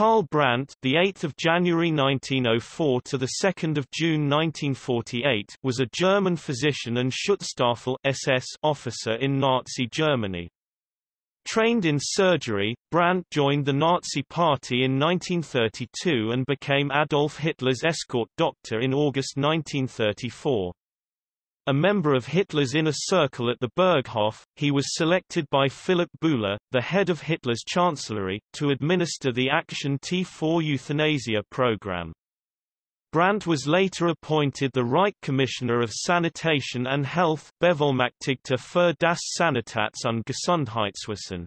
Karl Brandt, the 8th of January 1904 to the 2nd of June 1948, was a German physician and Schutzstaffel SS officer in Nazi Germany. Trained in surgery, Brandt joined the Nazi Party in 1932 and became Adolf Hitler's escort doctor in August 1934. A member of Hitler's inner circle at the Berghof, he was selected by Philipp Bouhler, the head of Hitler's chancellery, to administer the Action T4 euthanasia program. Brandt was later appointed the Reich Commissioner of Sanitation and Health Bevollmächtigter für das Sanitats- und Gesundheitswesen.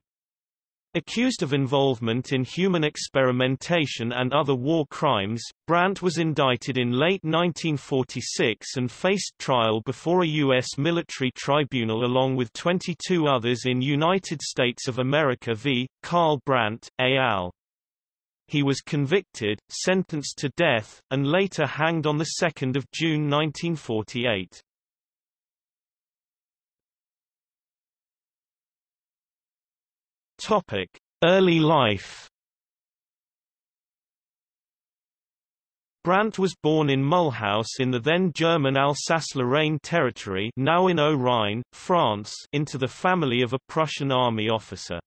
Accused of involvement in human experimentation and other war crimes, Brandt was indicted in late 1946 and faced trial before a U.S. military tribunal along with 22 others in United States of America v. Karl Brandt, al. He was convicted, sentenced to death, and later hanged on 2 June 1948. Topic: Early life. Brandt was born in Mulhouse in the then German Alsace-Lorraine territory now in Haut-Rhin, France into the family of a Prussian army officer.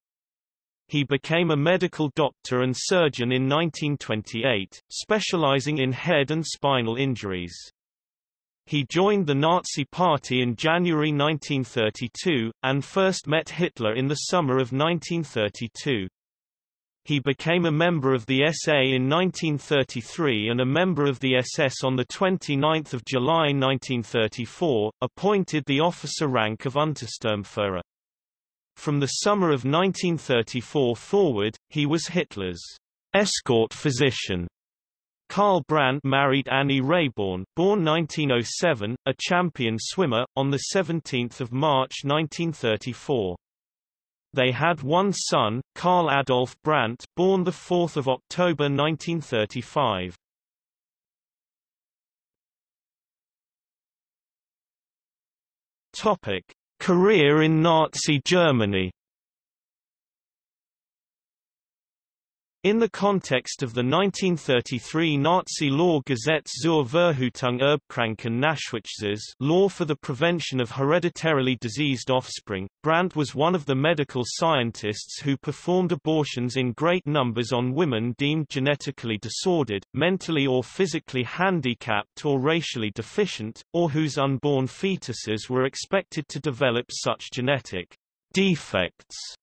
He became a medical doctor and surgeon in 1928, specializing in head and spinal injuries. He joined the Nazi Party in January 1932, and first met Hitler in the summer of 1932. He became a member of the SA in 1933 and a member of the SS on 29 July 1934, appointed the officer rank of Untersturmführer. From the summer of 1934 forward, he was Hitler's escort physician Karl Brandt married Annie Rehborn, born 1907, a champion swimmer, on 17 March 1934. They had one son, Carl Adolf Brandt, born 4 October 1935. Topic: Career in Nazi Germany In the context of the 1933 Nazi law Gesetz zur Verhütung erbkranken Nachwuchses law for the prevention of hereditarily diseased offspring, Brandt was one of the medical scientists who performed abortions in great numbers on women deemed genetically disordered, mentally or physically handicapped or racially deficient, or whose unborn fetuses were expected to develop such genetic defects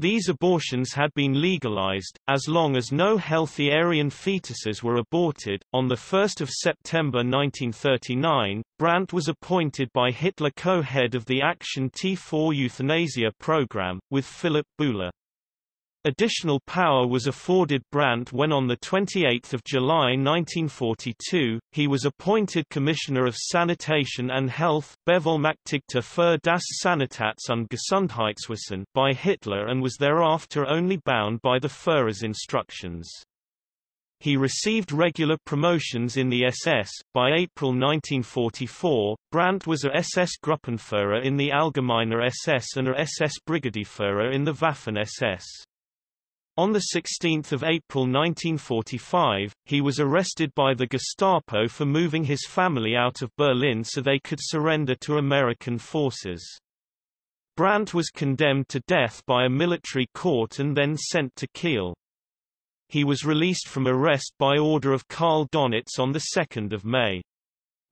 these abortions had been legalized, as long as no healthy Aryan fetuses were aborted. On 1 September 1939, Brandt was appointed by Hitler co-head of the Action T4 euthanasia program, with Philipp Bouhler. Additional power was afforded Brandt when on 28 July 1942, he was appointed Commissioner of Sanitation and Health Bevollmächtigter für das Sanitats- und Gesundheitswesen by Hitler and was thereafter only bound by the Führer's instructions. He received regular promotions in the SS. By April 1944, Brandt was a SS Gruppenführer in the Allgemeiner SS and a SS Brigadeführer in the Waffen SS. On 16 April 1945, he was arrested by the Gestapo for moving his family out of Berlin so they could surrender to American forces. Brandt was condemned to death by a military court and then sent to Kiel. He was released from arrest by order of Karl Dönitz on 2 May.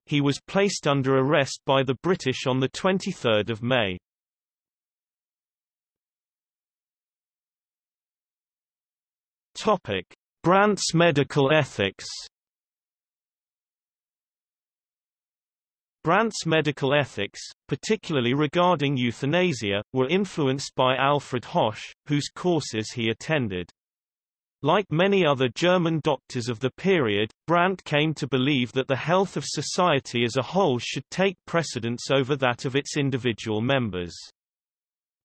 He was placed under arrest by the British on 23 May. Topic: Brandt's medical ethics. Brandt's medical ethics, particularly regarding euthanasia, were influenced by Alfred Hoche, whose courses he attended. Like many other German doctors of the period, Brandt came to believe that the health of society as a whole should take precedence over that of its individual members.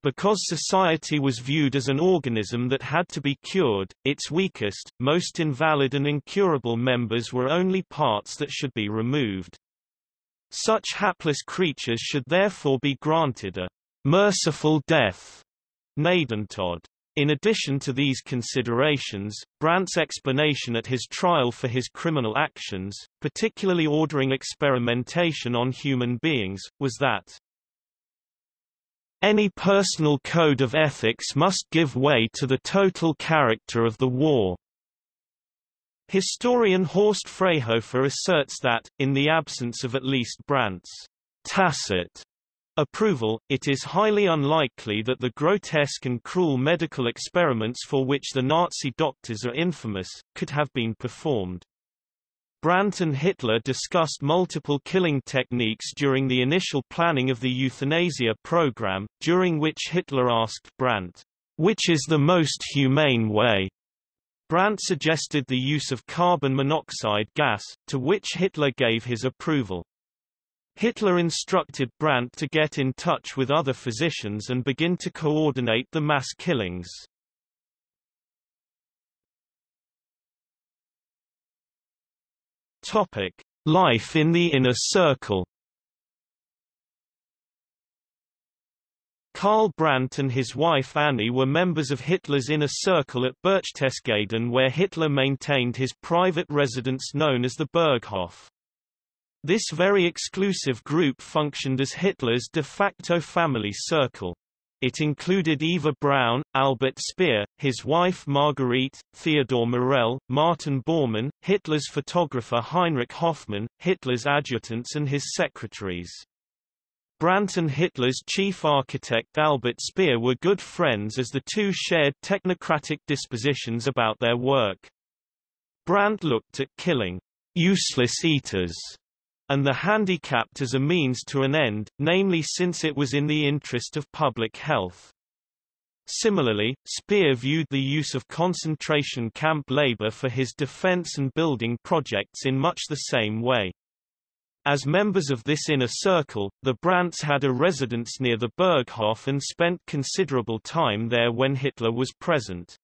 Because society was viewed as an organism that had to be cured, its weakest, most invalid and incurable members were only parts that should be removed. Such hapless creatures should therefore be granted a merciful death, Gnadentod. In addition to these considerations, Brandt's explanation at his trial for his criminal actions, particularly ordering experimentation on human beings, was that any personal code of ethics must give way to the total character of the war. Historian Horst Freyhofer asserts that, in the absence of at least Brandt's tacit approval, it is highly unlikely that the grotesque and cruel medical experiments for which the Nazi doctors are infamous, could have been performed. Brandt and Hitler discussed multiple killing techniques during the initial planning of the euthanasia program, during which Hitler asked Brandt, which is the most humane way? Brandt suggested the use of carbon monoxide gas, to which Hitler gave his approval. Hitler instructed Brandt to get in touch with other physicians and begin to coordinate the mass killings. Topic: Life in the inner circle. Karl Brandt and his wife Annie were members of Hitler's inner circle at Berchtesgaden where Hitler maintained his private residence known as the Berghof. This very exclusive group functioned as Hitler's de facto family circle. It included Eva Braun, Albert Speer, his wife Marguerite, Theodor Morell, Martin Bormann, Hitler's photographer Heinrich Hoffmann, Hitler's adjutants and his secretaries. Brandt and Hitler's chief architect Albert Speer were good friends as the two shared technocratic dispositions about their work. Brandt looked at killing useless eaters and the handicapped as a means to an end, namely since it was in the interest of public health. Similarly, Speer viewed the use of concentration camp labor for his defense and building projects in much the same way. As members of this inner circle, the Brandts had a residence near the Berghof and spent considerable time there when Hitler was present.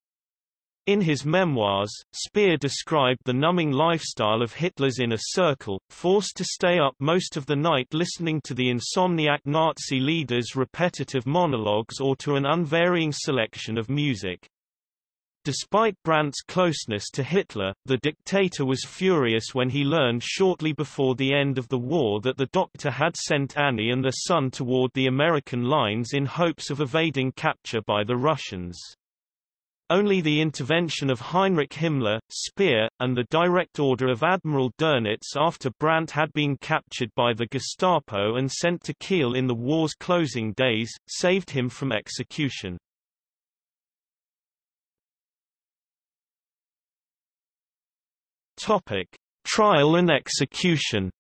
In his memoirs, Speer described the numbing lifestyle of Hitler's inner circle, forced to stay up most of the night listening to the insomniac Nazi leader's repetitive monologues or to an unvarying selection of music. Despite Brandt's closeness to Hitler, the dictator was furious when he learned shortly before the end of the war that the doctor had sent Annie and their son toward the American lines in hopes of evading capture by the Russians. Only the intervention of Heinrich Himmler, Speer, and the direct order of Admiral Dönitz after Brandt had been captured by the Gestapo and sent to Kiel in the war's closing days, saved him from execution. Topic. Trial and execution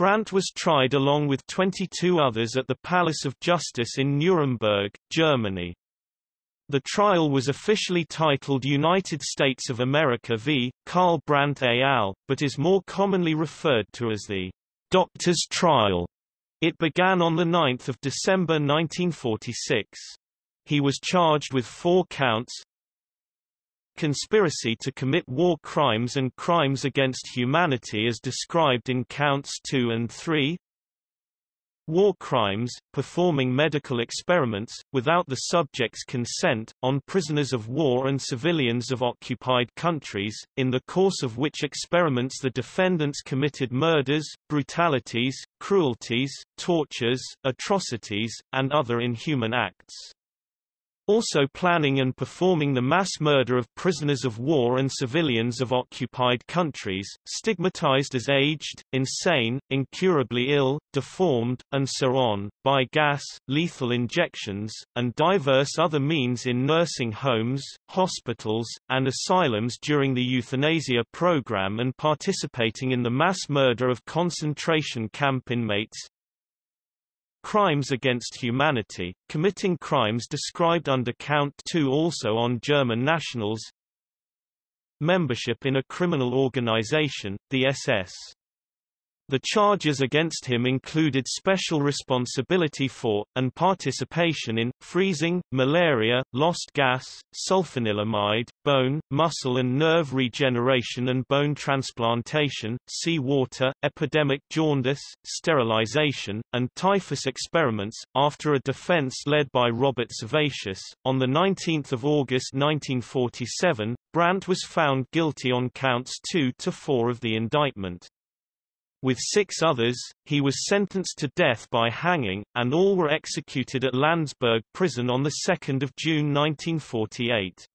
Brandt was tried along with 22 others at the Palace of Justice in Nuremberg, Germany. The trial was officially titled United States of America v. Karl Brandt et al., but is more commonly referred to as the Doctor's Trial. It began on 9 December 1946. He was charged with four counts, conspiracy to commit war crimes and crimes against humanity as described in counts 2 and 3 war crimes, performing medical experiments, without the subject's consent, on prisoners of war and civilians of occupied countries, in the course of which experiments the defendants committed murders, brutalities, cruelties, tortures, atrocities, and other inhuman acts also planning and performing the mass murder of prisoners of war and civilians of occupied countries, stigmatized as aged, insane, incurably ill, deformed, and so on, by gas, lethal injections, and diverse other means in nursing homes, hospitals, and asylums during the euthanasia program and participating in the mass murder of concentration camp inmates, Crimes against humanity, committing crimes described under Count 2 also on German nationals. Membership in a criminal organization, the SS The charges against him included special responsibility for, and participation in, freezing, malaria, lost gas, sulfanilamide, bone, muscle and nerve regeneration and bone transplantation, sea water, epidemic jaundice, sterilization, and typhus experiments. After a defense led by Robert Servatius, on 19 August 1947, Brandt was found guilty on counts 2 to 4 of the indictment. With six others, he was sentenced to death by hanging, and all were executed at Landsberg prison on 2 June 1948.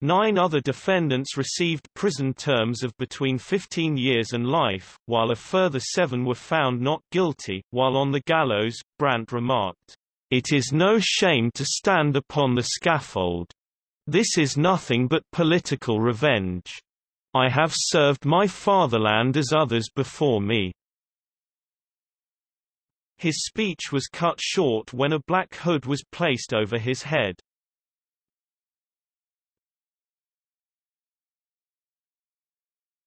Nine other defendants received prison terms of between 15 years and life, while a further seven were found not guilty. While on the gallows, Brandt remarked, It is no shame to stand upon the scaffold. This is nothing but political revenge. I have served my fatherland as others before me. His speech was cut short when a black hood was placed over his head.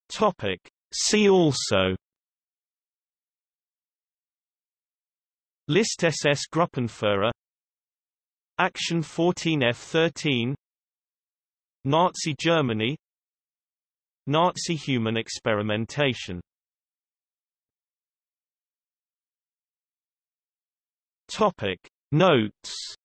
Topic. See also List SS Gruppenführer Action 14F13 Nazi Germany Nazi human experimentation. Topic. Notes